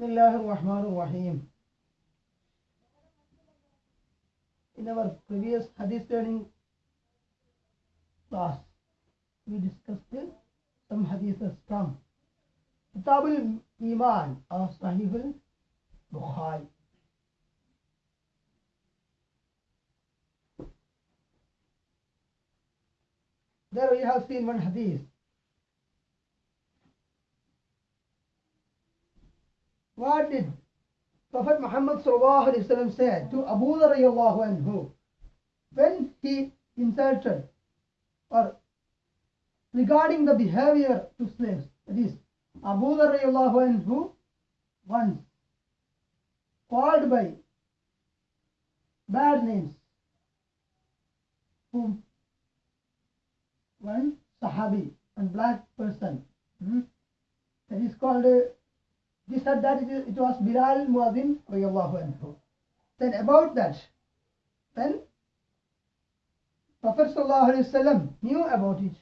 بسم الله الرحمن الرحيم. In our previous hadith learning class, we discussed some hadiths from Kitab al-Iman of Sahih al-Bukhari. There we have seen one hadith. What did Prophet Muhammad said to Abu Dharr anhu when he insulted or regarding the behavior to slaves? That is, Abu Dharr anhu once called by bad names whom one Sahabi, one black person. hmm, That is called, uh, he said that it, it was Bilal Muazzin radiallahu anhu. Then about that, when Prophet sallallahu alaihi wasallam knew about it,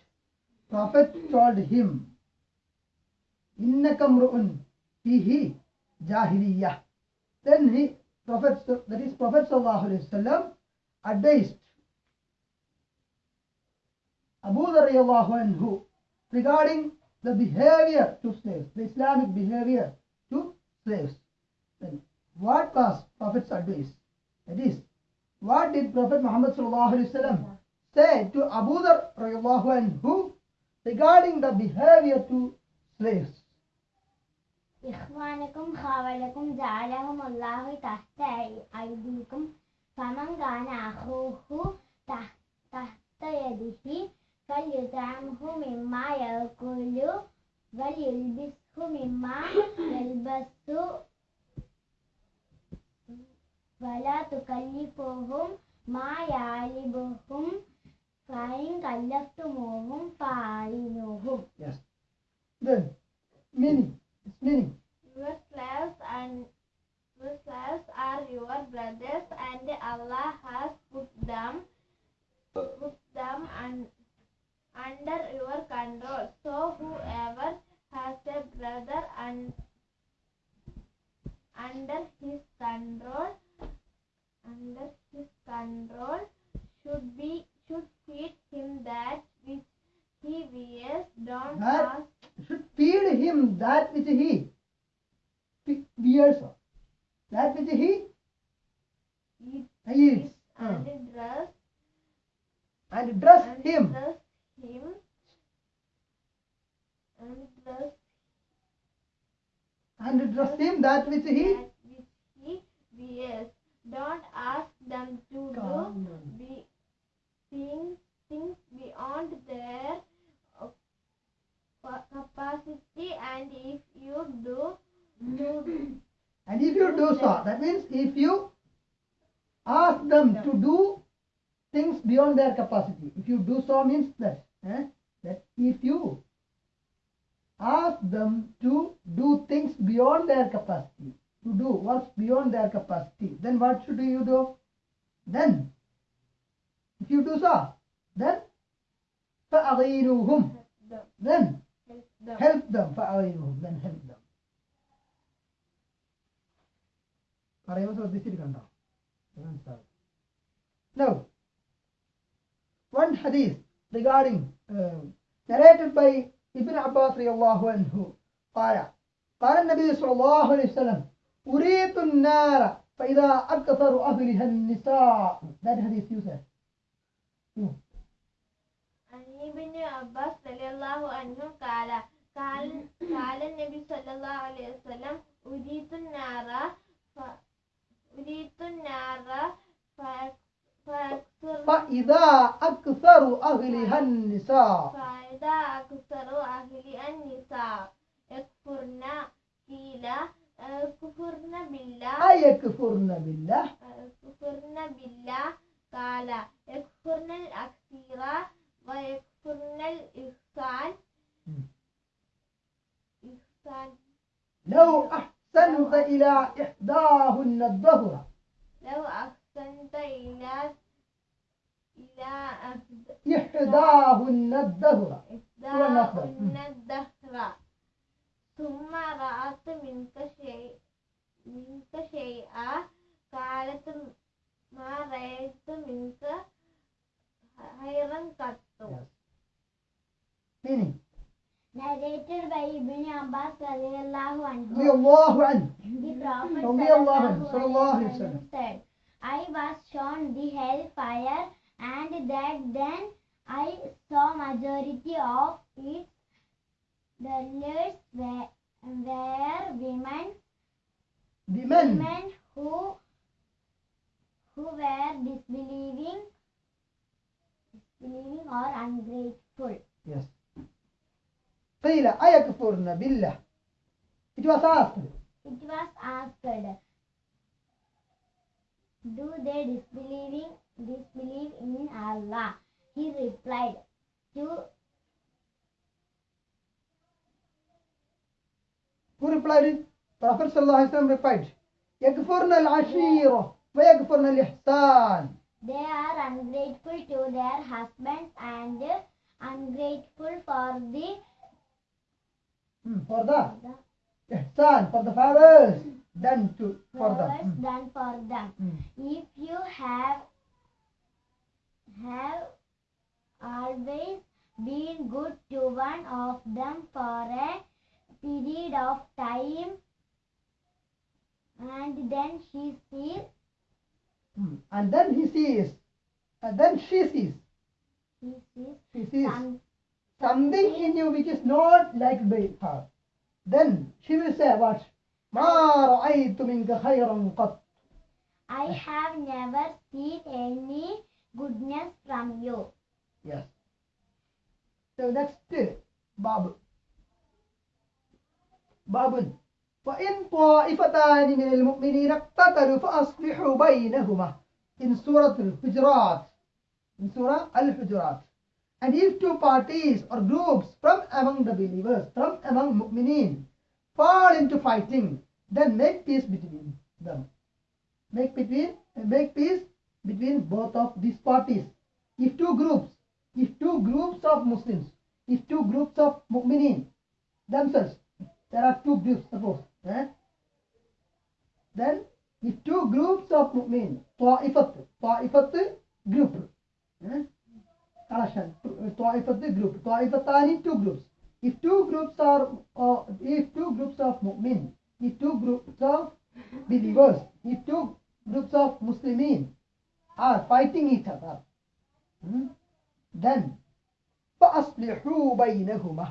Prophet told him, إِنَّكَ امْرُؤٌ فِيهِ جَاهِلِيَّةٌ Then he, Prophet, that is Prophet sallallahu alaihi wasallam advised Abu Dharr anhu regarding the behavior to slaves, the Islamic behavior slaves. Then what was Prophet's advice? That is, what did Prophet Muhammad say to Abu Dharr anhu regarding the behavior to slaves? إخوانكم خاولكم جعلهم الله تحت أيديكم فمن كان أخوه تحت يده فليطعمه مما وليلبسه مما يلبس ولا تكلفوهم ما يعلبهم فإن كلفتموهم فأعينوهم Yes. Then, meaning, its meaning. Your slaves and your slaves are your brothers, and Allah has put them put them un, under your control. So whoever has a brother and under his control under his control should be should feed him that which he wears. Don't That- ask should feed him that which he wears, that which he eat eats, and uh, dress and dress and him. dress him and dress And dress him that which he that which he wears. Don't ask them to Calm do be, things, things beyond their uh, capacity, and if you do, do And if you do so, that means if you ask them to do things beyond their capacity, if you do so means that, eh, that if you ask them to do things beyond their capacity, to do works beyond their capacity, then what should you do? Then, if you do so, then فَأَغِيرُوهُمْ them, then help them. help them فأغيرهم then help them പറയുമ്പോൾ ശ്രദ്ധിച്ചിട്ട് കണ്ടോ മനസ്സിലാവും now one hadith Regarding uh, narrated by Ibn Abbas radiallahu anhu. قال قال النبي صلى الله عليه وسلم أريد النار فإذا أكثر أهلها النساء. That hadith you said. عن ابن عباس رضي الله عنه قال قال قال النبي صلى الله عليه وسلم النار النار فأكثر فإذا أكثر أهلها النساء فإذا أكثر أهل النساء يكفرن قيل يكفرن بالله أيكفرن بالله؟ يكفرن بالله قال يكفرن الأكثر ويكفرن الإحسان. إحسان. لو أحسنت إلى إحداهن الظهر لو أحسنت استنتينا إلى إحداهن الدهر إحداهن الدهر ثم رأت منك شيء منك شيئا. قالت ما رأيت منك خيرا قط. ناديت بن عباس رضي الله عنه. رضي الله عنه. رضي الله عنه. صلى الله عليه وسلم. alayhi alayhi wa sallam said, I was shown the hellfire and that then I saw majority of its dwellers were, were women, The men. women who who were disbelieving, disbelieving or ungrateful. Yes. قيل أيكفرن بالله. It was asked. It was asked, Do they disbelieving disbelieve in Allah? He replied, To Who replied? Prophet ﷺ replied, Yakfurna al-ashira wa yakfurna al-ihsan. They are ungrateful to their husbands and ungrateful for the... Hmm, for the? the... Ihsan, for the fathers done to for them. Hmm, done for them. hmm. If you have have always been good to one of them for a period of time and then she sees Hmm. And then he sees, and then she sees, she sees she sees some, something in you which is not liked by her. Then she will say what? ما رأيت منك خيرا قط. I have never seen any goodness from you. Yes. So next باب باب وإن طائفتان من المؤمنين اقتتلوا فأصلحوا بينهما in Surah Al-Hujurat in Surah Al-Hujurat and if two parties or groups from among the believers from among mu'mineen fall into fighting, then make peace between them. Make between make peace between both of these parties. If two groups, if two groups of Muslims, if two groups of Mu'minin themselves, there are two groups, suppose. Eh? Then, if two groups of Mu'min, Ta'ifat, Ta'ifat group, eh? collection, Ta'ifat group, Ta'ifatani two groups if two groups are uh, if two groups of mu'min if two groups of believers if two groups of muslimin are fighting each other hmm, then فأصلحوا بينهما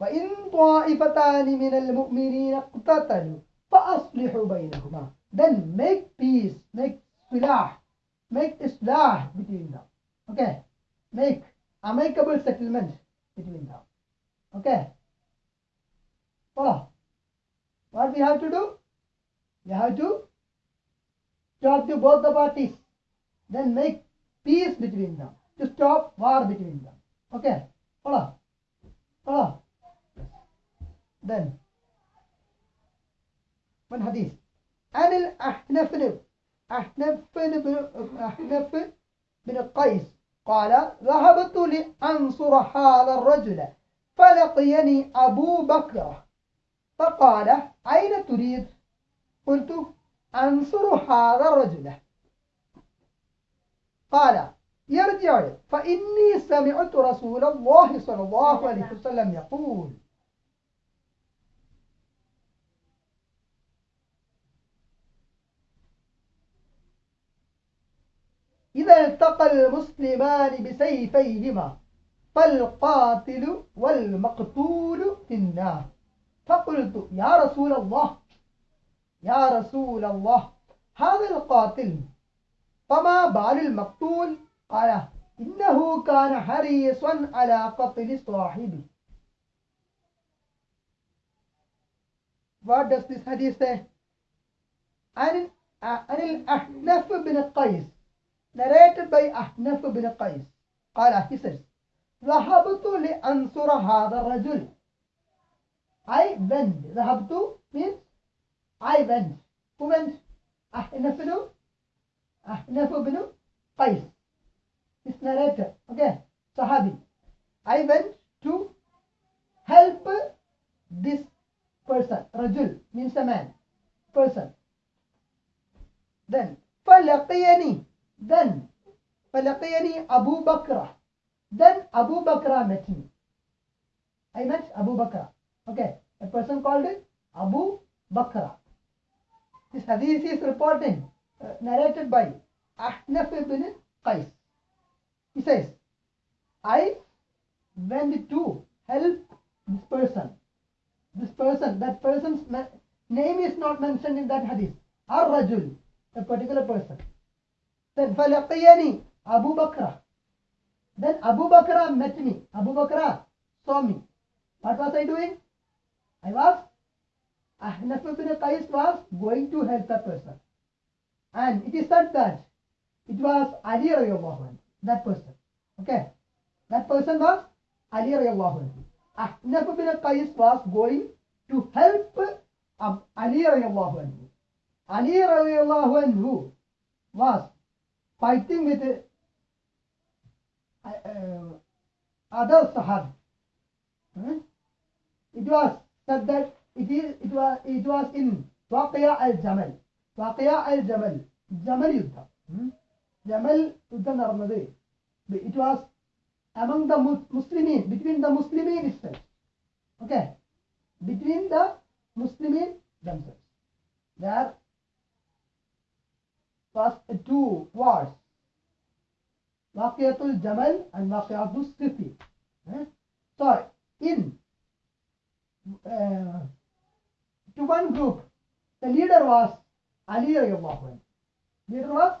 وإن طائفتان من المؤمنين اقتتلوا فأصلحوا بينهما then make peace make صلاح make إصلاح between them okay make amicable settlement between them Okay follow what we have to do we have to talk to both the parties then make peace between them to stop war between them okay follow follow then one hadith عن الأحنف أحنف أحنف بن قيس قال ذهبت لأنصر هذا الرجل فلقيني أبو بكر. فقال أين تريد؟ قلت أنصر هذا الرجل. قال يرجع فإني سمعت رسول الله صلى الله عليه وسلم يقول. إذا التقى المسلمان بسيفيهما. فالقاتل والمقتول في النار. فقلت يا رسول الله يا رسول الله هذا القاتل فما بال المقتول؟ قال إنه كان حريصا على قتل صاحبه What does this hadith say? عن عن الأحنف بن قيس narrated by أحنف بن قيس. قال he says ذهبت لأنصر هذا الرجل I went ذهبت means I went went أحنف بن أحنف بن قيس this narrator okay Sahabi I went to help this person رجل means a man person. Then, فَلَقِيَنِي Then, فَلَقِيَنِي Abu Bakr. Then Abu Bakr met me. I met Abu Bakr. Okay, a person called Abu Bakr. This hadith is reporting, uh, narrated by Ahnaf ibn Qais. He says, I went to help this person. This person, that person's ma- name is not mentioned in that hadith. Ar-Rajul, a particular person. Then فَلَقِيَنِي Abu Bakr. Then Abu Bakr met me. Abu Bakr saw me. What was I doing? I was, Ahnaf ibn Qais was going to help that person. And it is said that it was Ali radiallahu that person. Okay. That person was Ali radiallahu. Ahnaf ibn Qais was going to help um, Ali radiallahu anhu. Ali radiallahu anhu was fighting with other Sahab. Hmm? It was said that it is it was it was in Waqiya al Jamal. Waqiya al Jamal. Jamal Yuddha. Hmm? Jamal Yuddha നടന്നത് it was among the Mus- Muslimin, between the Muslimin itself. Okay. Between the Muslimin themselves. There was two wars. And Waqiyatul Sifi. Eh? So, in uh, to one group, the leader was Ali radiallahu anhu. Leader was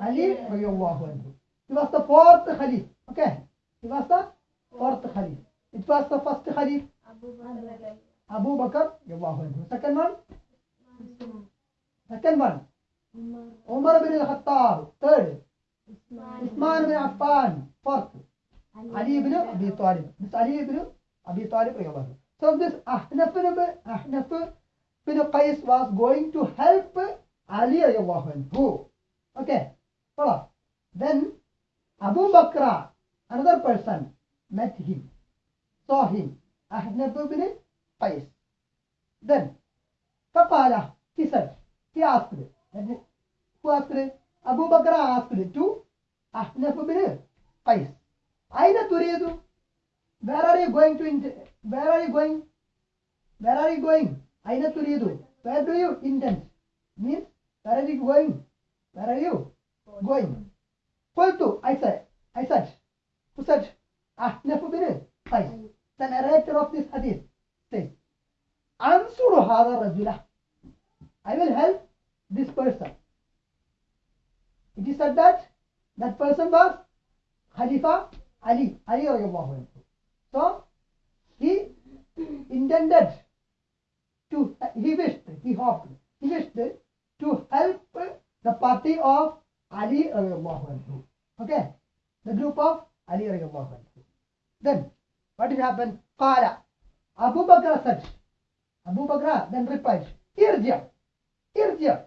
Ali radiallahu anhu. He was the fourth Khalif. Okay. He was the fourth Khalif. It was the first Khalif, Abu Bakr Abu Bakr radiallahu anhu. Second one, second one, Umar bin al-Khattab. Third, So this Ahnaf Ahnaf bin Qais was going to help Ali radiallahu anhu. Okay. Follow. Then Abu Bakr, another person, met him, saw him. Ahnaf bin Qais. Then فقال he said, he asked, who asked? Abu Bakr asked to Ahnaf bin Qais. Aina Turidu? Where are you going to? Where are you going? Where are you going? Aina Turidu? Where do you intend? Means, where are you going? Where are you going? Qultu, I said, I said, who said? Ahnaf bin Qais. The narrator of this hadith says, Ansuru hadha rajula. I will help this person. It is said that that person was Khalifa Ali, Ali So, he intended to, he wished, he hoped, he wished to help the party of Ali radiallahu anhu. Okay? The group of Ali radiallahu. Then, what did happen? Qala. Abu Bakr said, Abu Bakr then replied, Irja. Irja.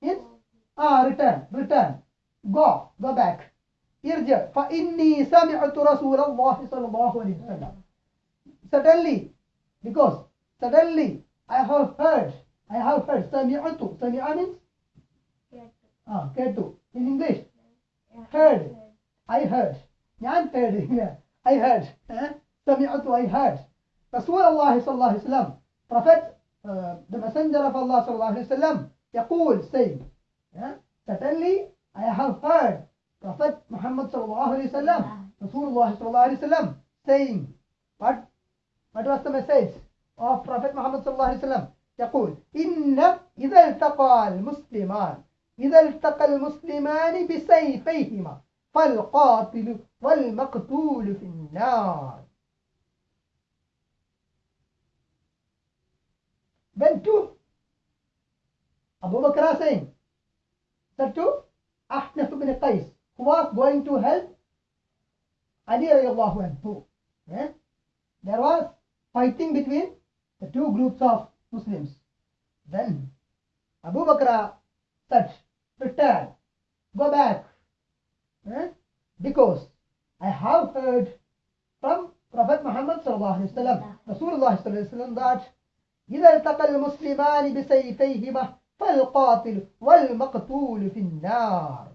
Means, ah return return go go back ارجع فإني سمعت رسول الله صلى الله عليه وسلم suddenly because suddenly I have heard I have heard سمعت سمع means ah കേട്ടു in English heard I heard ഞാൻ heard yeah, I heard eh? سمعت I heard رسول الله صلى الله عليه وسلم prophet uh, the messenger of Allah صلى الله عليه وسلم يقول saying yeah? suddenly I have heard Prophet Muhammad sallallahu alaihi wasallam, Rasulullah sallallahu alaihi wasallam, saying, what? What was the message of Prophet Muhammad sallallahu alaihi wasallam? يقول إن إذا التقى المسلمان إذا التقى المسلمان بسيفيهما فالقاتل والمقتول في النار When two Abu Bakr saying said to Ahnaf ibn Qais who was going to help Ali radiallahu anhu. Eh? There was fighting between the two groups of Muslims. Then Abu Bakr said, return, go back. Eh? Because I have heard from Prophet Muhammad sallallahu alaihi wasallam, Rasulullah sallallahu alaihi wasallam that إذا التقى المسلمان بسيفيهما فالقاتل والمقتول في النار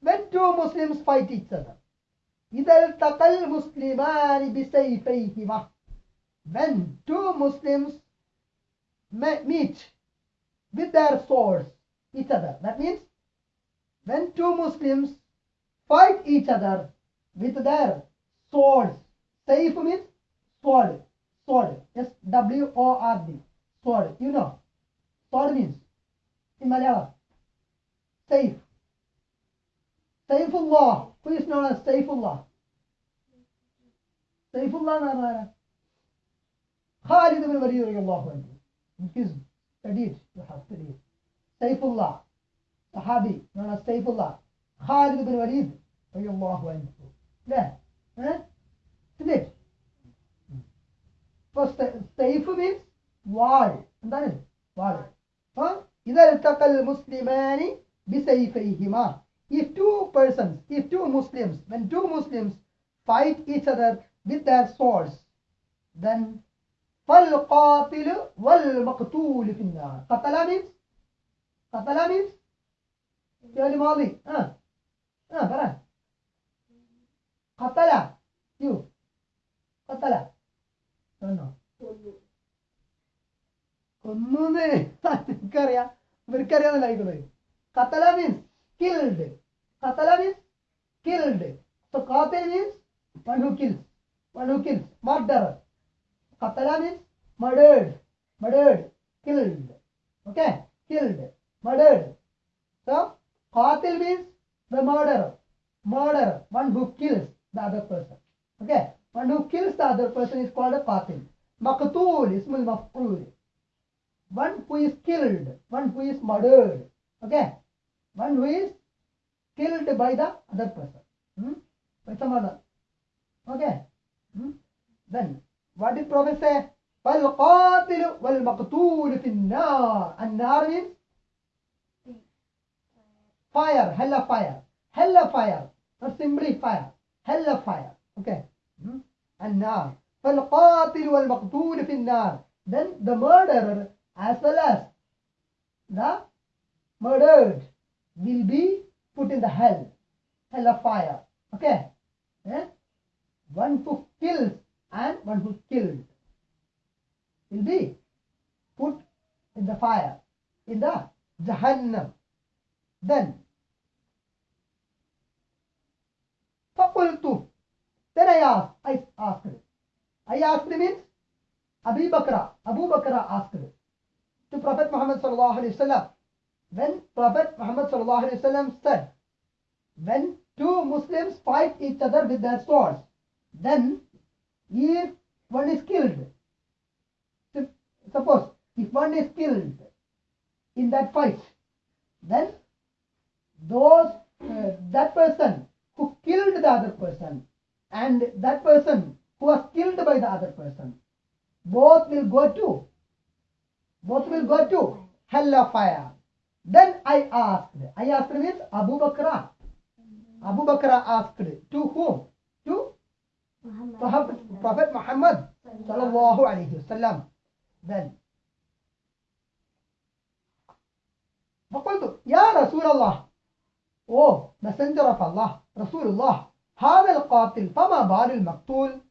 When two Muslims fight each other إذا التقى المسلمان بسيفيهما When two Muslims me- meet with their swords each other that means when two Muslims fight each other with their swords Saif means sword sword S W O R D sword you know sword means in Malayalam Saif Saifullah who is known as Saifullah Saifullah എന്ന് പറഞ്ഞാൽ ആരാ? Khalid ibn Walid radiallahu anhu in his studied you have studied Saifullah Sahabi known as Saifullah Khalid ibn Walid radiallahu anhu ല്ലേ eh? isn't it അപ്പോൾ Saif means വാൾ എന്താണ് വാൾ فإذا التقى المسلمان بسيفيهما. If two persons if two Muslims when two Muslims fight each other with their swords then فالقاتل والمقتول في النار. قتل means? قتل means? فعل ماضي اه اه فرح قتل. You. قتل. No no. ഒന്നേ എനിക്കറിയാം ഇവർക്കറിയാന്നല്ല ആയിക്കോളെ കത്തല means killed കത്തല means killed So qatil means one who kills. One who kills. Murderer. Qatala means murdered. Murdered. Killed. Okay. Killed. Murdered. So qatil means the murderer. Murderer. One who kills the other person. Okay. One who kills the other person is called a qatil. Maqtool. Ismul maf'ul. one who is killed one who is murdered okay one who is killed by the other person hmm? by some other okay hmm? then what did prophet say فالقاتل والمقتول في النار النار means fire hell of fire hell of fire not simply fire hell of fire okay hmm? النار فالقاتل والمقتول في النار then the murderer as well as the murdered will be put in the hell hell of fire okay eh? one who kills and one who killed will be put in the fire in the jahannam then فقلت then I asked I asked I asked means Abu Bakr Abu Bakr asked to Prophet Muhammad sallallahu alaihi wasallam. When Prophet Muhammad sallallahu alaihi wasallam said when two Muslims fight each other with their swords then if one is killed. Suppose if one is killed in that fight then those uh, that person who killed the other person and that person who was killed by the other person both will go to both will go to hell of fire then i asked i asked means abu bakr abu bakr asked to whom to prophet, prophet muhammad sallallahu alaihi wasallam then فقلت يا رسول الله Oh, messenger of Allah, Rasulullah, هذا القاتل فما بال المقتول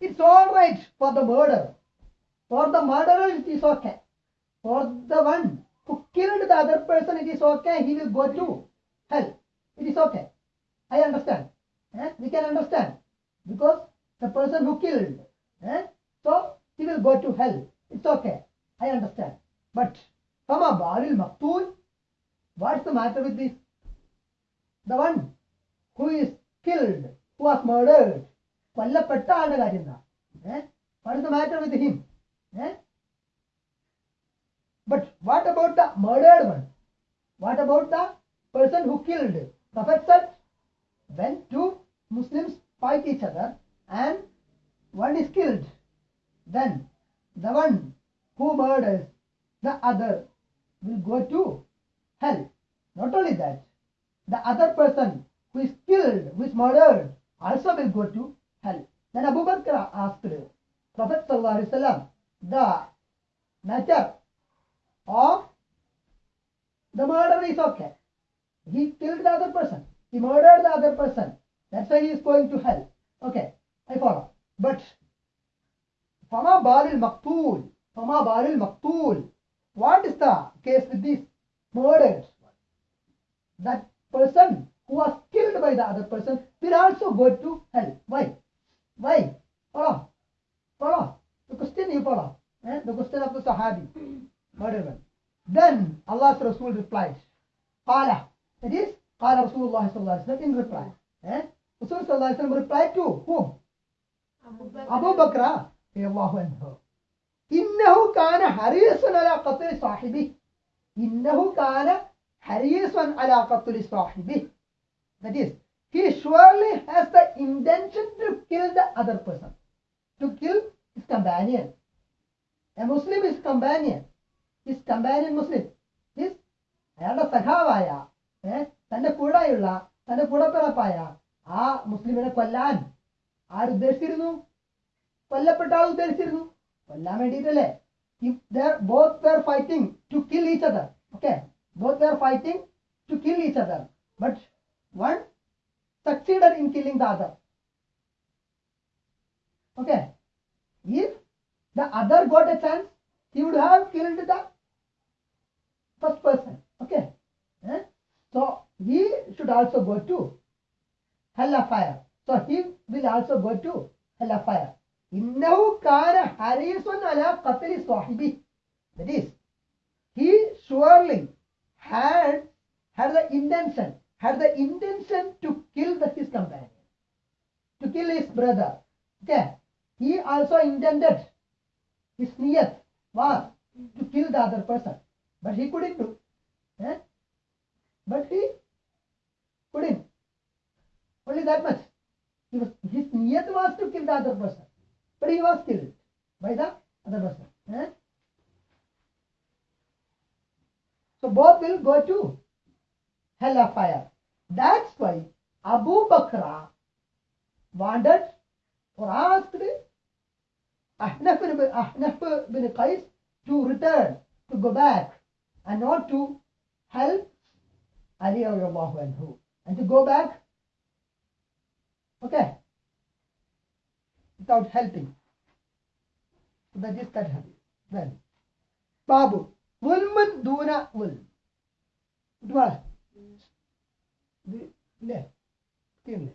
It's all right for the murder. For the murderer, it is okay. For the one who killed the other person, it is okay. He will go to hell. It is okay. I understand. Eh? We can understand. Because the person who killed, eh? so he will go to hell. It's okay. I understand. But Fama Baril Maktul, what's the matter with this? The one who is killed, who was murdered, കൊല്ലപ്പെട്ട ആളുടെ കാര്യം എന്താ what is the matter with him Eh? But what about the murdered one? What about the person who killed? Prophet said, when two Muslims fight each other and one is killed, then the one who murders the other will go to hell. Not only that, the other person who is killed, who is murdered, also will go to hell. Then Abu Bakr asked Prophet sallallahu alaihi wasallam the nature of the murder is okay. He killed the other person. He murdered the other person. That's why he is going to hell. Okay, I follow. But Fama Baril maktul, Fama Baril maktul. What is the case with these murder? That person who was killed by the other person will also go to hell. Why? Why? Follow. Follow. The question you follow. Eh? The question of the Sahabi. Murder one. Then Allah's Rasul replied. Qala. That is, Qala Rasulullah sallallahu alaihi wasallam in reply. Eh? Rasul sallallahu alaihi wasallam replied to whom? Abu Bakr. أبو بكر رضي الله عنه إنه كان حريصا على قتل صاحبه إنه كان حريصا على قتل صاحبه that is he surely has the intention to kill the other person to kill his companion a Muslim is companion his companion Muslim his അയാളുടെ സഖാവായ ഏ, തന്റെ കൂടെയുള്ള തന്റെ കൂടപ്പിറപ്പായ ആ മുസ്ലിമിനെ കൊല്ലാൻ ആരുദ്ദേശിച്ചിരുന്നു കൊല്ലപ്പെട്ട ആൾ ഉദ്ദേശിച്ചിരുന്നു കൊല്ലാൻ വേണ്ടിയിട്ടല്ലേ both were fighting to kill each other okay both were fighting to kill each other but one succeeded in killing the other. Okay. if the other got a chance he would have killed the first person okay Eh? so he should also go to hell of fire so he will also go to hell of fire إنه كان حريصا على قتل صاحبه that is he surely had had the intention had the intention to kill the, his companion to kill his brother okay he also intended his niyat was to kill the other person but he couldn't do. Eh? but he couldn't. Only that much. He was, his niyat was to kill the other person but he was killed by the other person. Eh? so both will go to hell of fire that's why abu bakr wanted or asked Ahnaf bin, Ahnaf bin Qais to return, to go back, and not to help Ali radiallahu anhu, and to go back, okay, without helping. So that is that hadith. Then, Babu, Wulman Duna Wul. ഇതുവാണ് ഇത് ഇല്ലേ ഇല്ലേ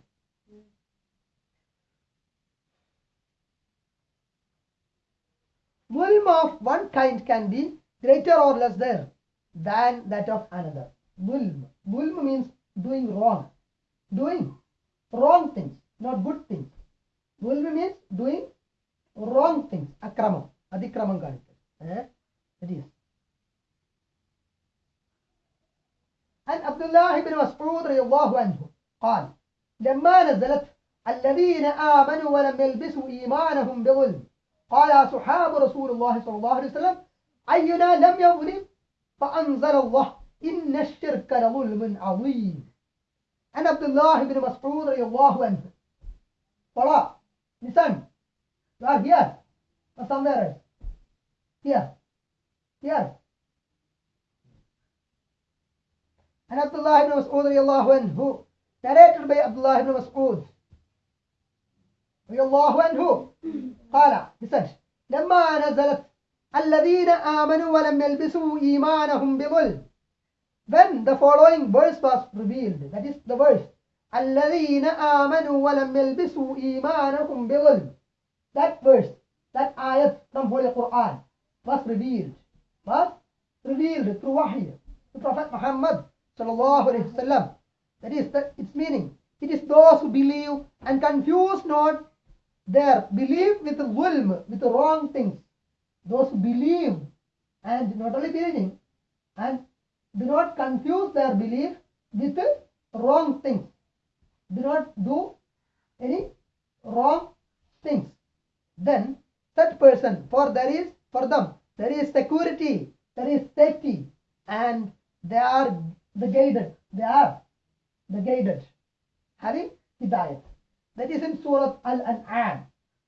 Mulm of one kind can be greater or less there than that of another. Mulm. Mulm means doing wrong. Doing wrong things, not good things. Mulm means doing wrong things. Akramam. Adikramam kaanikkadu. Eh? That is. And Abdullah الله بن مسعود رضي الله عنه قال لما نزلت الذين آمنوا ولم يلبسوا إيمانهم بظلم قال أصحاب رسول الله صلى الله عليه وسلم أينا لم يظلم فأنزل الله إن الشرك لظلم عظيم عن عبد الله بن مسعود رضي الله عنه Follow. Listen. You are here. Or somewhere else. Here. عن عبد الله بن مسعود رضي الله عنه narrated by Abdullah ibn Mas'ud رضي الله عنه قال said لما نزلت الذين آمنوا ولم يلبسوا إيمانهم بظلم when the following verse was revealed that is the verse الذين آمنوا ولم يلبسوا إيمانهم بظلم that verse that ayat from Holy Quran was revealed was revealed through wahy to Prophet Muhammad sallallahu alaihi wasallam that is the, its meaning it is those who believe and confuse not their belief with zulm, with wrong things. Those who believe and not only believing and do not confuse their belief with wrong things. Do not do any wrong things. Then such person, for there is for them there is security, there is safety, and they are the guided. They are the guided, having hidayat. That is in Surah Al-An'am.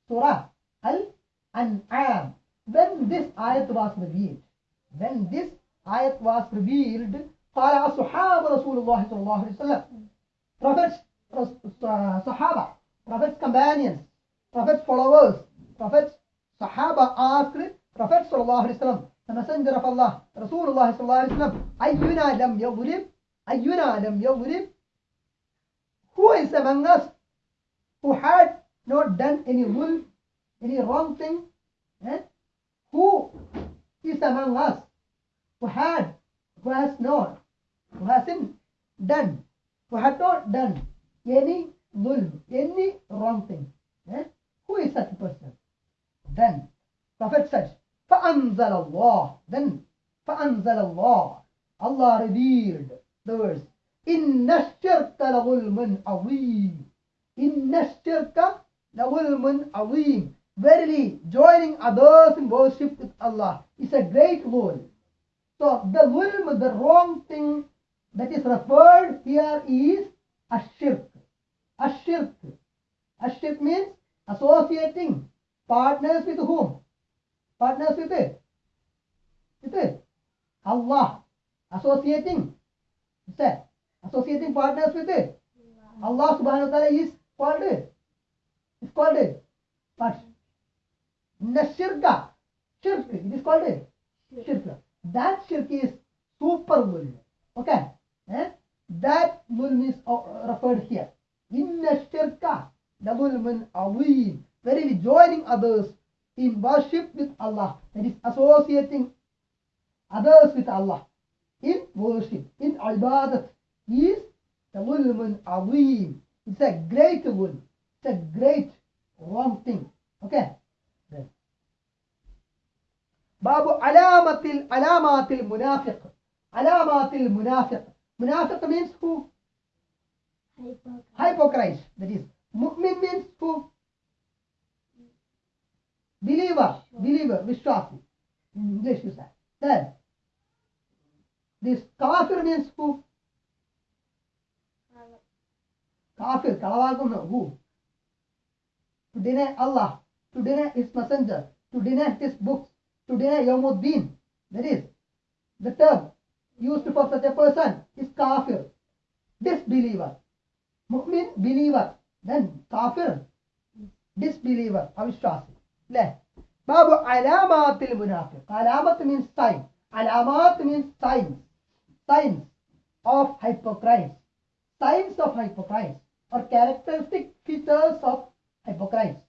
Surah Al-An'am. When this ayat was revealed, when this ayat was revealed, قال أصحاب رسول الله صلى الله عليه وسلم Prophets, uh, Sahaba, Prophets companions, Prophets followers, Prophets Sahaba asked Prophet صلى الله عليه وسلم the messenger of Allah رسول الله صلى الله عليه وسلم أينا لم يظلم أينا لم يظلم Who is among us who had not done any will, any wrong thing? Eh? Who is among us who had, who has not, who hasn't done, who had not done any zulm, any wrong thing? Eh? Who is such a person? Then Prophet said, فأنزل الله then فأنزل الله Allah revealed the verse إن الشرك لظلم عظيم إن الشرك لظلم عظيم Verily, joining others in worship with Allah is a great rule. So, the zulm, the wrong thing that is referred here is ashirk. Ashirk. Ashirk means associating partners with whom? Partners with it. With it. Allah. Associating. What's that? Associating partners with it. Allah subhanahu wa ta'ala is called it. It's called it. But Nashirka. Shirk. It is called it. Shirk. That shirk is super zulm. Okay. Eh? That zulm is uh, referred here. Inna shirka la zulmun azim. Verily joining others in worship with Allah. That is associating others with Allah. In worship, in ibadat is the zulmun azim. It's a great good. It's a great wrong thing. Okay? Then. Babu alamatil alamatil munafiq. Alamatil munafiq. Munafiq means who? Hypocrite. That is, mu'min means who? Believer. Believer. Vishwasi. In English you say. Then, this kafir means who? Kafir kalavagunna who to deny allah to deny his messenger to deny his books to deny Yawmuddin. That is, the term used for such a person is kafir, disbeliever. Mu'min, believer. Then kafir, disbeliever, avishwasi. Le. Babu alamatil munafiq. Alamat means sign. Alamat means signs. Signs of hypocrites. Signs of hypocrites or characteristic features of hypocrites.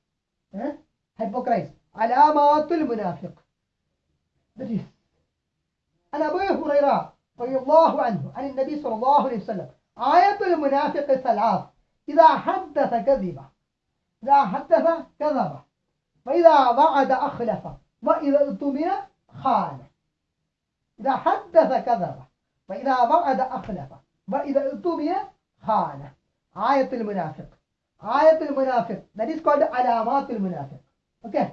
Eh? Hypocrites. Alamatul munafiq. That is. عن أبي هريرة رضي الله عنه عن النبي صلى الله عليه وسلم آية المنافق ثلاث إذا حدث كذب إذا حدث كذب وإذا وعد أخلف وإذا اؤتمن خان إذا حدث كذب وإذا وعد أخلف وإذا اؤتمن خان آية المنافق آية المنافق that is called علامات المنافق okay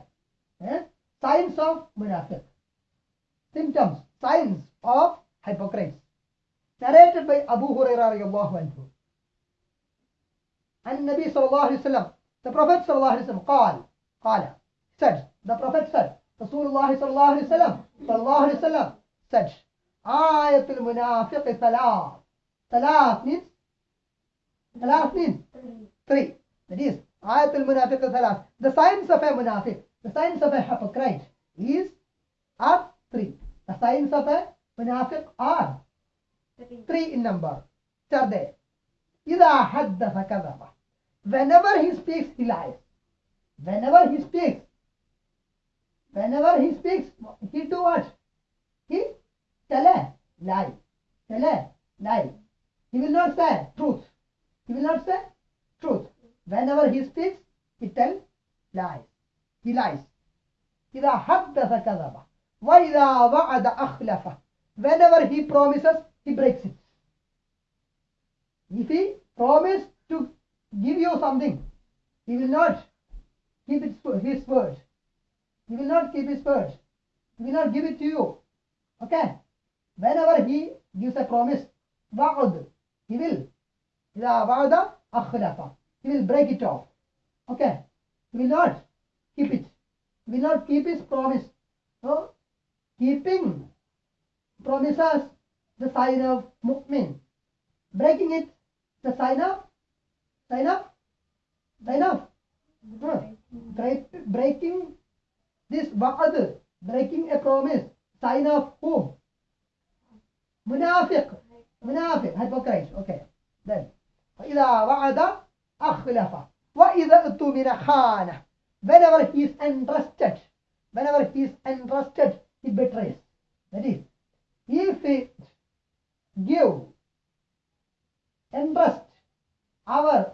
eh? signs of منافق symptoms, signs of hypocrites. Narrated by Abu Hurairah radiallahu anhu. And Nabi sallallahu alayhi wasallam, the Prophet sallallahu alayhi wasallam, قال, قال, said, the Prophet said, Rasulullah sallallahu alayhi wasallam, sallallahu alayhi wasallam, said, آية المنافق ثلاث. ثلاث means, ثلاث means three. That is, آية المنافق ثلاث. The signs of a munafiq, the signs of a hypocrite is, are three. The signs of a munafiq are three in number. Which are they? إذا حدث كذب. Whenever he speaks, he lies. Whenever he speaks, whenever he speaks, he do what? He tell a lie. Tell a lie. He will not say truth. He will not say truth. Whenever he speaks, he tell lies. He lies. إذا حدث كذب. وإذا وعد أخلف. Whenever he promises, he breaks it. If he promised to give you something, he will not keep his, his word. He will not keep his word. He will not give it to you. Okay? Whenever he gives a promise, وعد, he will. إذا وعد أخلف. He will break it off. Okay. He will not keep it. He will not keep his promise. So, keeping promises the sign of mu'min. Breaking it, the sign of, sign of, sign of, huh, break, breaking this wa'ad, breaking a promise, sign of whom? Munafiq, munafiq, hypocrite, okay. Then, وإذا وعد أخلف وإذا اؤتمن خانه whenever he is entrusted whenever he is entrusted he betrays that is if he give entrust our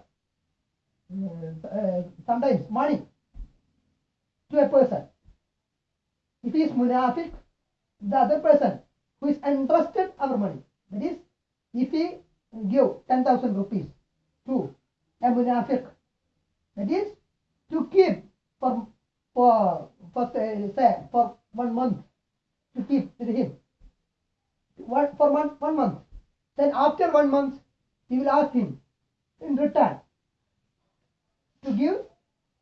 uh, uh, sometimes money to a person if he is munafiq the other person who is entrusted our money that is if he give 10000 rupees to a munafiq that is to keep for for for say, for one month to keep with him. What for one one month. Then after one month he will ask him in return to give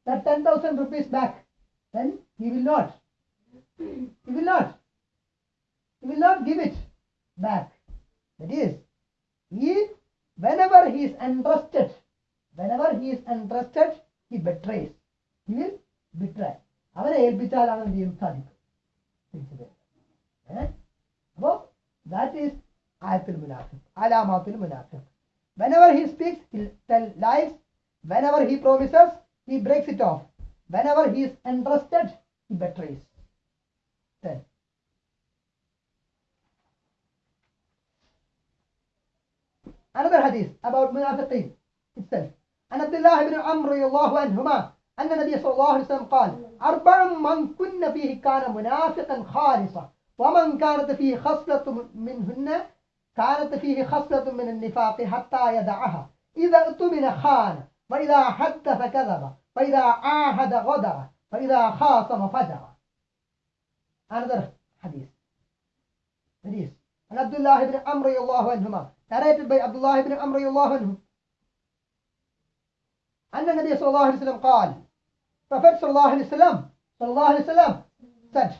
that 10000 rupees back. Then he will not he will not he will not give it back. That is he whenever he is entrusted whenever he is entrusted he betrays he will betray അവനെ ഏൽപ്പിച്ചാലാണ് എന്ത് ചെയ്യും സാധിക്കും തിരിച്ചു തരുക ഏ അപ്പോ that is ആയത്തുൽ മുനാഫിഖ് അലാമാത്തുൽ മുനാഫിഖ് whenever he speaks he tell lies whenever he promises he breaks it off whenever he is entrusted he betrays then another hadith about munafiqeen itself عن عبد الله بن عمرو رضي الله عنهما أن النبي صلى الله عليه وسلم قال أربع من كن فيه كان منافقا خالصا ومن كانت فيه خصلة منهن كانت فيه خصلة من النفاق حتى يدعها. إذا اؤتمن خان وإذا حدث كذب وإذا عاهد غدر وإذا خاصم فجر. another hadith hadith عن عبد الله بن عمرو رضي الله عنهما narrated by عبد الله بن عمرو رضي الله عنه أن النبي صلى الله عليه وسلم قال Prophet صلى الله عليه وسلم صلى الله عليه وسلم said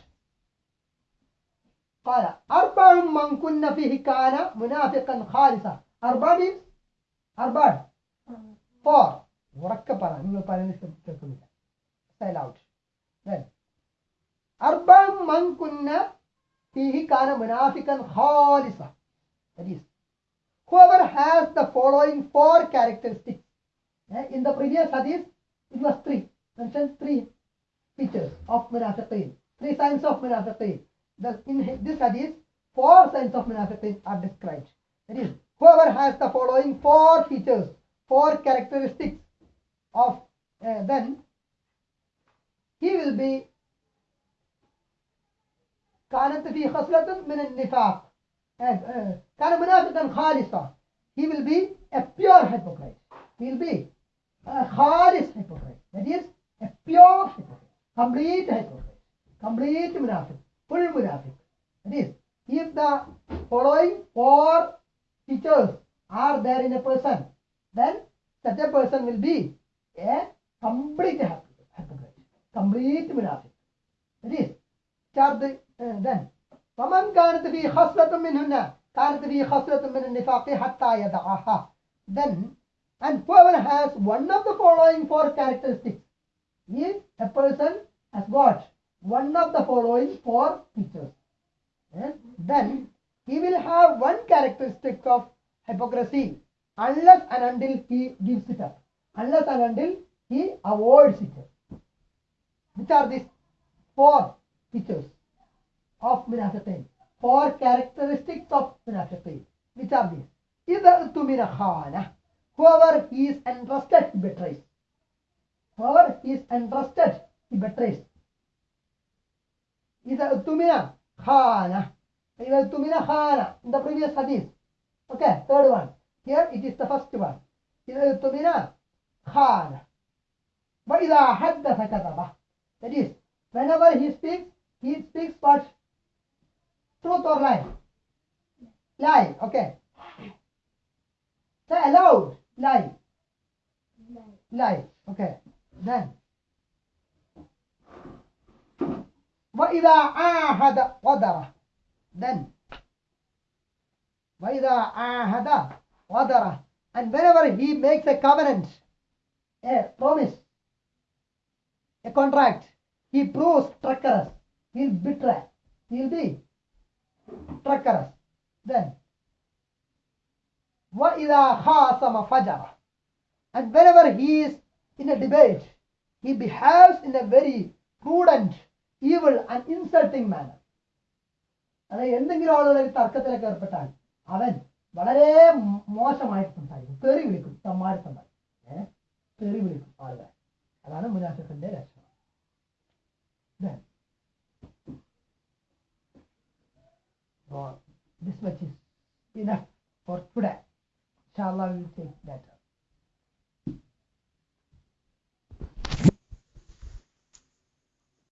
قال أربع من كن فيه كان منافقا خالصا أربع means أربع four ഉറക്കെ പറ നിങ്ങൾ പറയുന്നത് കേൾ- കേൾക്കുന്നില്ല say loud then أربع من كن فيه كان منافقا خالصا that is whoever has the following four characteristics Eh, In the previous hadith, it was three. Mentioned three features of munafiqeen. Three signs of munafiqeen. The, in hi- this hadith, four signs of munafiqeen are described. That is, whoever has the following four features, four characteristics of, uh, then he will be كانت فيه خصلة من النفاق uh, uh, كان منافقا خالصا he will be a pure hypocrite he will be a khalis hypocrite that is a pure hypocrite complete hypocrite complete munafiq full munafiq that is if the following four features are there in a person then such a person will be a complete hypocrite complete munafiq that is charge uh, then فمن كانت فيه خصلة منهن كانت فيه خصلة من النفاق حتى يدعها then and whoever has one of the following four characteristics if a person has got one of the following four features eh, then he will have one characteristic of hypocrisy unless and until he gives it up unless and until he avoids it which are these four features of munafiqeen. Four characteristics of munafiqeen. Which are these? إذا اؤتمن خانة. Whoever he is entrusted, he betrays. Whoever he is entrusted, he betrays. إذا اؤتمن خانة. إذا اؤتمن خانة. In the previous hadith. Okay, third one. Here it is the first one. إذا اؤتمن خانة. وإذا حدث كذبه. That is, whenever he speaks, he speaks what? Truth or lie? Lie, okay. Say aloud, lie, lie, okay. then وإذا عاهد غدر then وإذا عاهد غدر and whenever he makes a covenant a promise a contract he proves treacherous he'll betray he'll be treacherous then وإذا خاصم فجر and whenever he is in a debate he behaves in a very prudent evil and insulting manner അതായത് എന്തെങ്കിലും ആളുകൾ തർക്കത്തിലൊക്കെ ഏർപ്പെട്ടാൽ അവൻ വളരെ മോ- മോശമായിട്ട് സംസാരിക്കും തെറി വിളിക്കും തമ്മാരി സംസാരിക്കും ഏഹ് തെറി വിളിക്കും ആളുകൾ അതാണ് മുനാഫിഖിന്റെ ലക്ഷണം so this much is enough for today. Inshallah, we will take up.